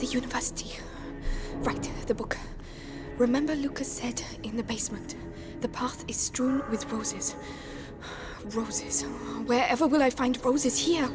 The university. Right, the book. Remember Lucas said in the basement, the path is strewn with roses. Roses. Wherever will I find roses here?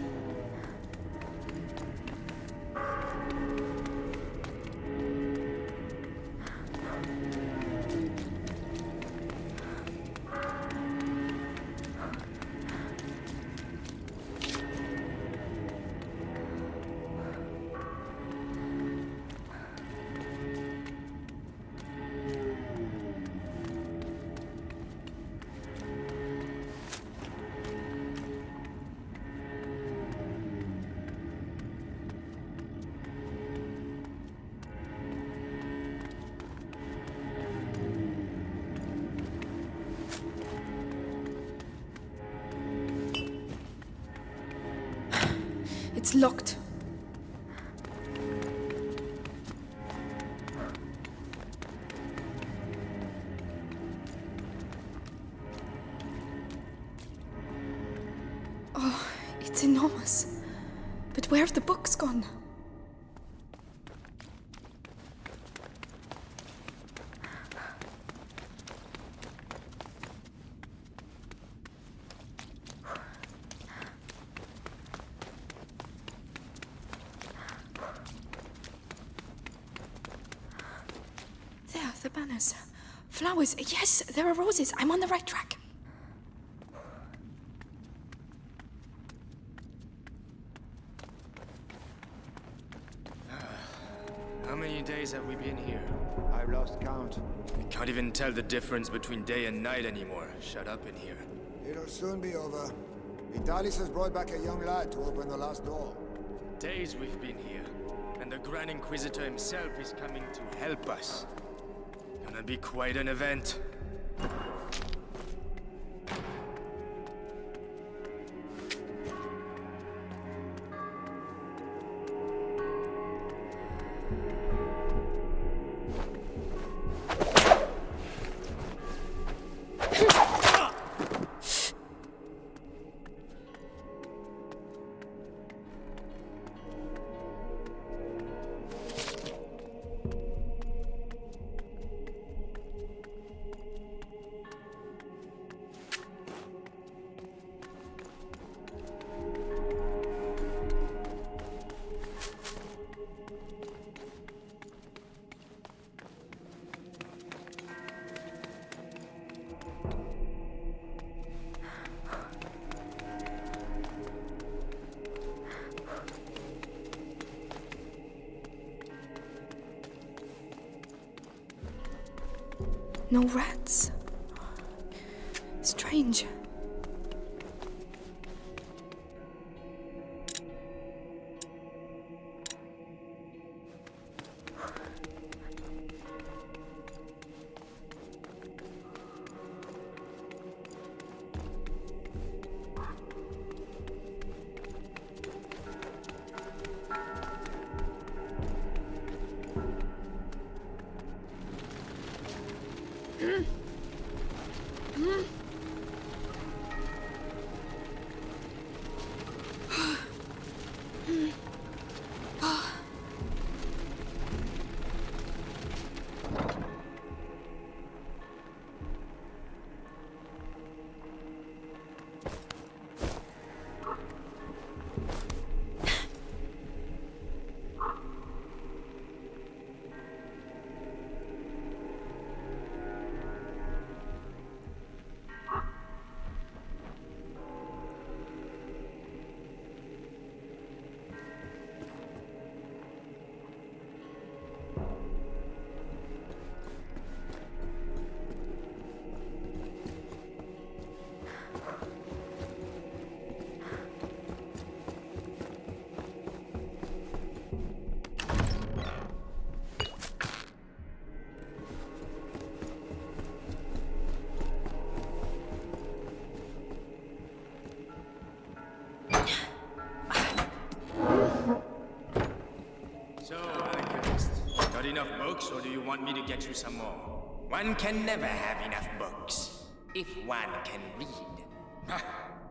Locked. Oh, it's enormous. But where have the books gone? There, the banners. Flowers. Yes, there are roses. I'm on the right track. How many days have we been here? I've lost count. I can't even tell the difference between day and night anymore. Shut up in here. It'll soon be over. Vitalis has brought back a young lad to open the last door. Days we've been here, and the Grand Inquisitor himself is coming to help us. Be quite an event. No rats. Strange. Books, or do you want me to get you some more? One can never have enough books, if one can read.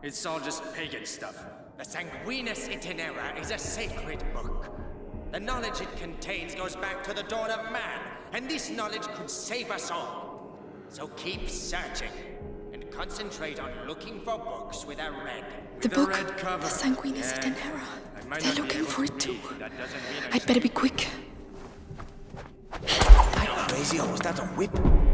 It's all just pagan stuff. The Sanguinis Itinera is a sacred book. The knowledge it contains goes back to the dawn of man, and this knowledge could save us all. So keep searching, and concentrate on looking for books with a red. The book, red cover. the Sanguinis Yeah. Danera. I might They're looking for to it too. read. That doesn't mean I I'd better be quick. Crazy, or was that a whip?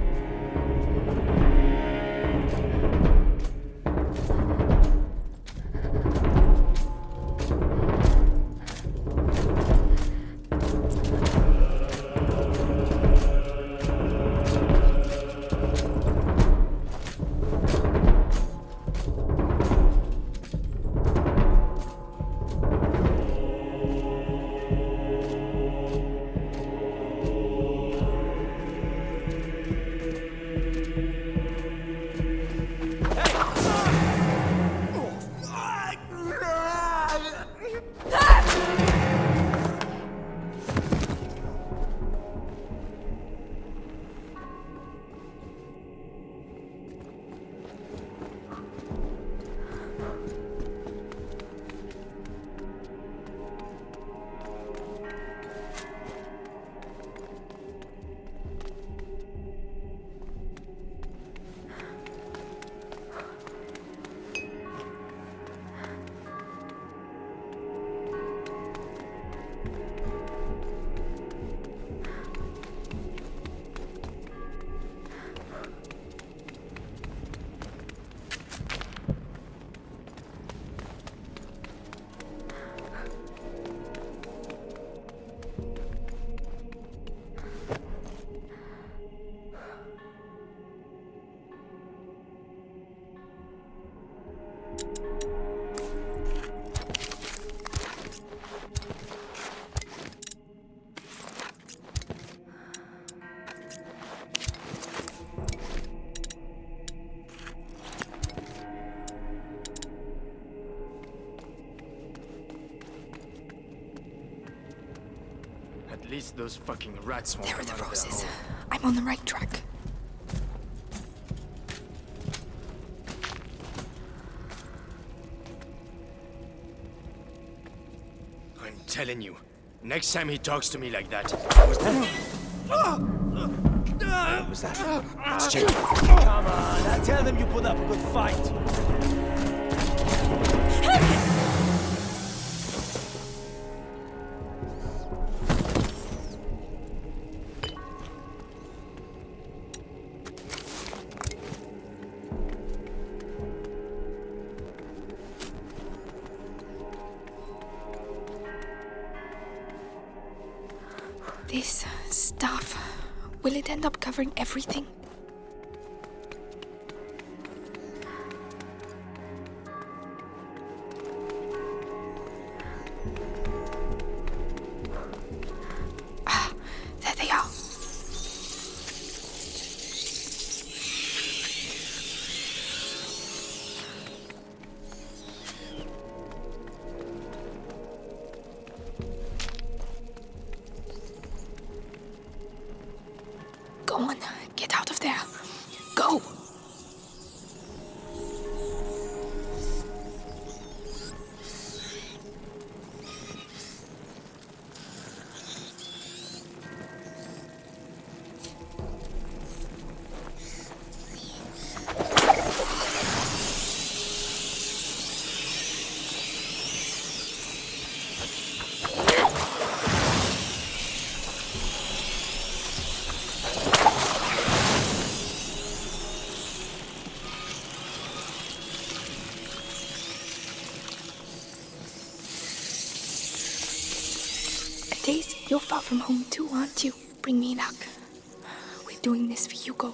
Least those fucking rats won't There are the out of their roses. hole. I'm on the right track. I'm telling you, next time he talks to me like that, Was that? What was that? It's Jake. Come on, I tell them you put up a good fight. Will it end up covering everything? You're far from home too, aren't you? Bring me luck. We're doing this for Hugo.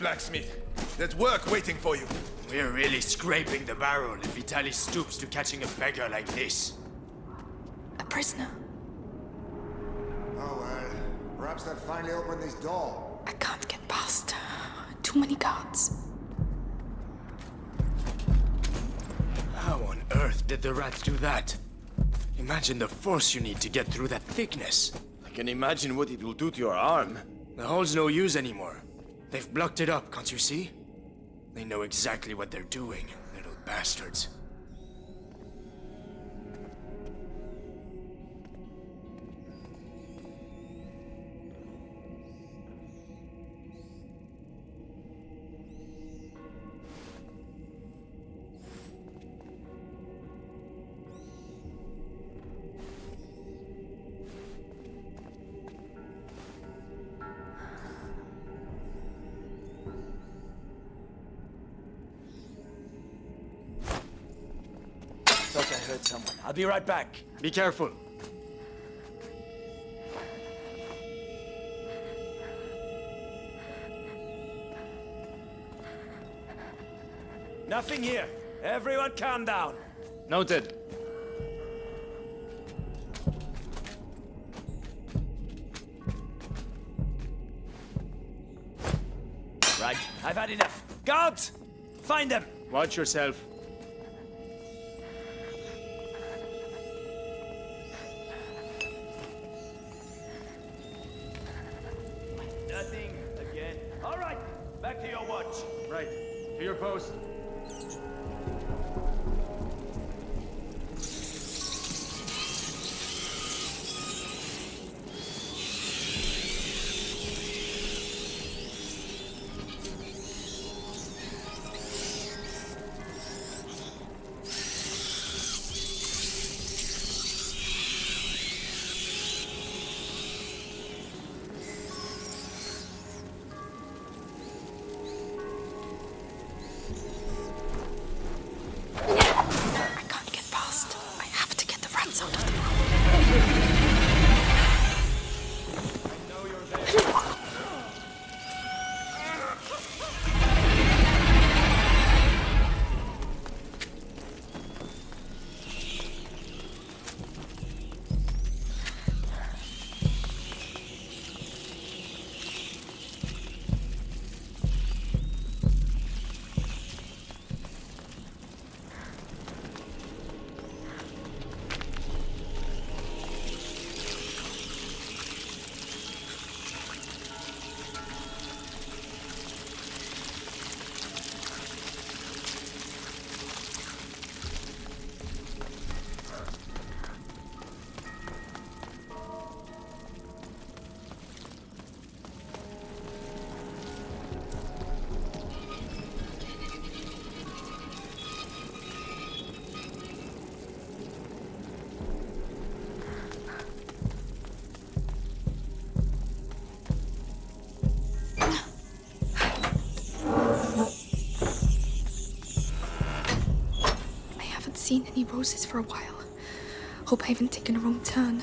Blacksmith. There's work waiting for you. We're really scraping the barrel if Vitaly stoops to catching a beggar like this. A prisoner. Oh well. Perhaps they'll finally open this door. I can't get past. Uh, too many guards. How on earth did the rats do that? Imagine the force you need to get through that thickness. I can imagine what it will do to your arm. The hole's no use anymore. They've blocked it up, can't you see? They know exactly what they're doing, little bastards. Heard someone. I'll be right back. Be careful. Nothing here. Everyone calm down. Noted. Right, I've had enough. Guards! Find them! Watch yourself. Again. All right, back to your watch. Right. To your post. Rats out of the room. Any roses for a while. Hope I haven't taken a wrong turn.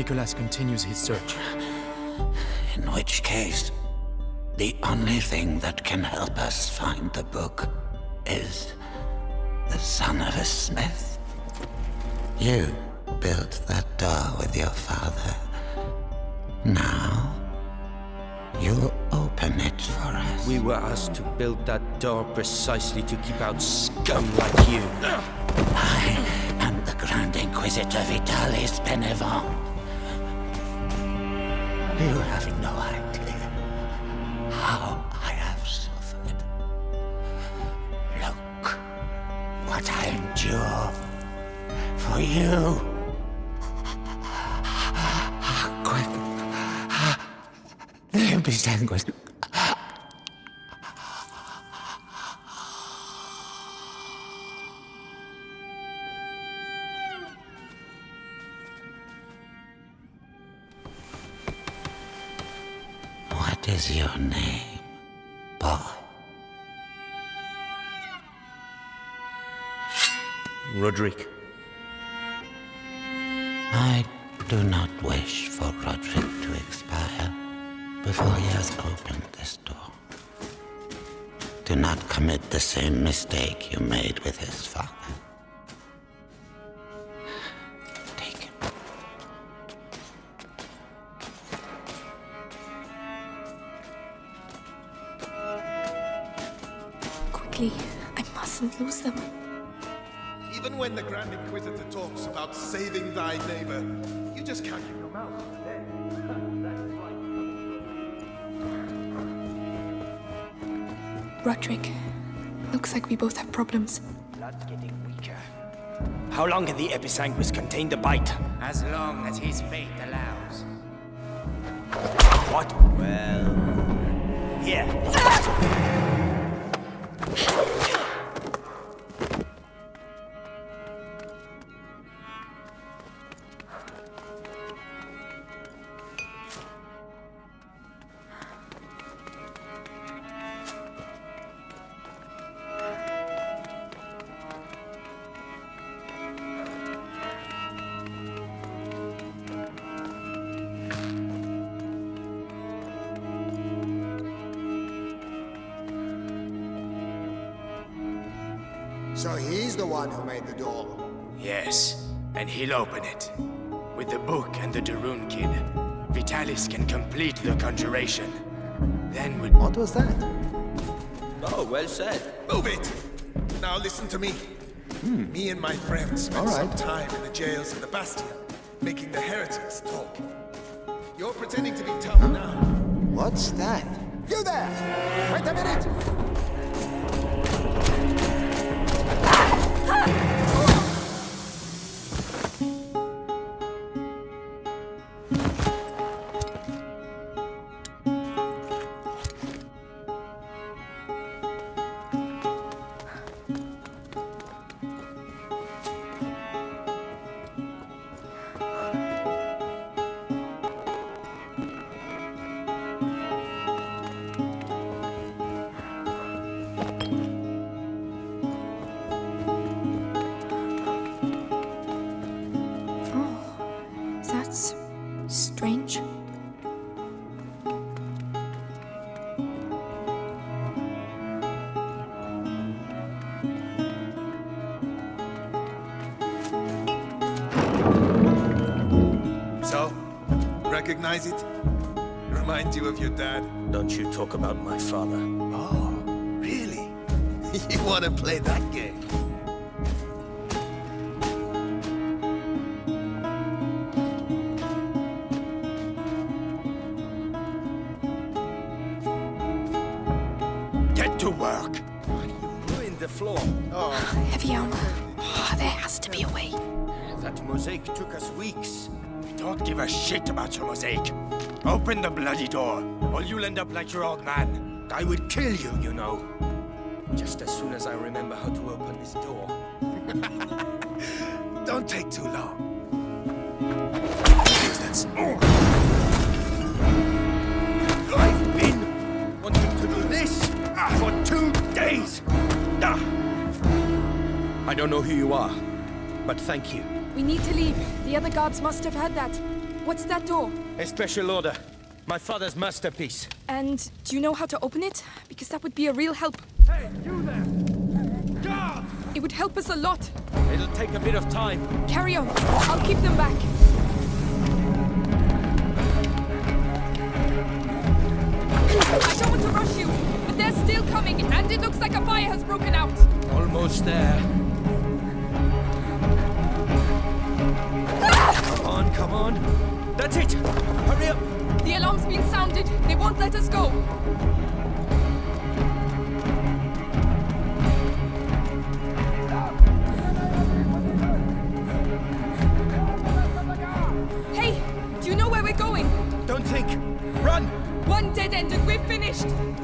Nicholas continues his search. In which case, the only thing that can help us find the book is the son of a smith. You built that door with your father. Now, you'll open it for us. We were asked to build that door precisely to keep out scum like you. I am the Grand Inquisitor Vitalis Bénédicte. You have no idea how I have suffered. Look what I endure for you. Is your name, boy? Rodric. I do not wish for Rodric to expire before he has opened this door. Do not commit the same mistake you made with his father. Mustn't lose them. Even when the Grand Inquisitor talks about saving thy neighbor, you just can't keep your mouth. Rodric, looks like we both have problems. Blood's getting weaker. How long can the Episanguis contain the bite? As long as his fate allows. What? Well... Here. Ah! So he's the one who made the door. Yes, and he'll open it. With the book and the De Rune kid, Vitalis can complete the conjuration. Then with What was that? Oh, well said. Move it! Now listen to me. Hmm. Me and my friends spent All some time in the jails of the Bastion, making the heretics talk. You're pretending to be tough now. What's that? You there! Wait a minute! That's strange. So, recognize it? Remind you of your dad? Don't you talk about my father. Oh, really? you want to play that game? That mosaic took us weeks. We don't give a shit about your mosaic. Open the bloody door, or you'll end up like your old man. I would kill you, you know. Just as soon as I remember how to open this door. Don't take too long. That's I've been wanting to do this for two days. Ah. I don't know who you are, but thank you. We need to leave. The other guards must have heard that. What's that door? A special order. My father's masterpiece. And do you know how to open it? Because that would be a real help. Hey, you there! Guard! It would help us a lot. It'll take a bit of time. Carry on. I'll keep them back. I don't want to rush you, but they're still coming, and it looks like a fire has broken out. Almost there. Come on. That's it! Hurry up! The alarm's been sounded. They won't let us go. Hey, do you know where we're going? Don't think! Run! One dead end and we're finished.